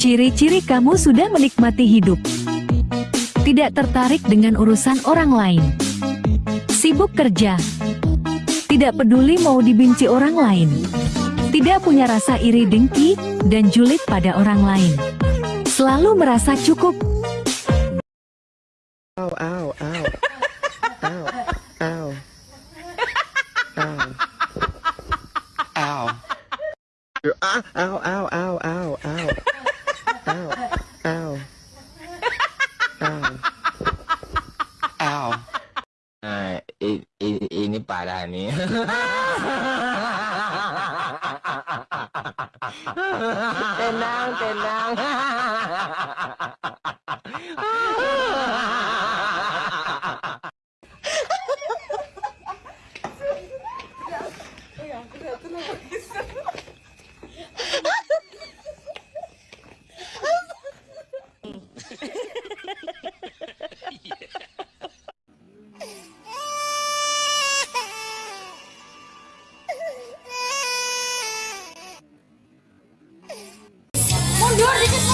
Ciri-ciri kamu sudah menikmati hidup. Tidak tertarik dengan urusan orang lain. Sibuk kerja. Tidak peduli mau dibenci orang lain. Tidak punya rasa iri dengki dan julid pada orang lain. Selalu merasa cukup. Ow, ow, ow. Ow, ow. Ow. Ow. Ow, ow, ow, ow, ow. Ow, ow. Ow. Ow. Nah, i- i- ini parah nih. tenang, tenang.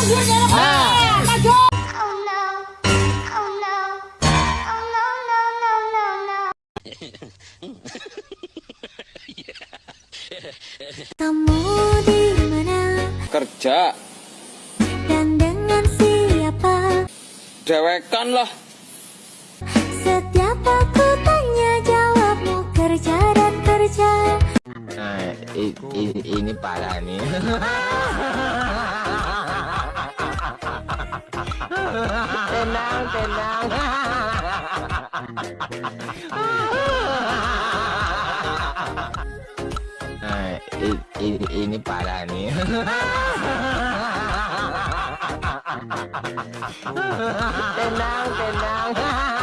No. Kamu di mana Kerja, dan dengan siapa? dewekan lah. Setiap aku tanya jawabmu kerja dan kerja. Nah, i- i- ini parah nih. Tenang, tenang. Nah, i- i- ini parah nih. tenang, tenang.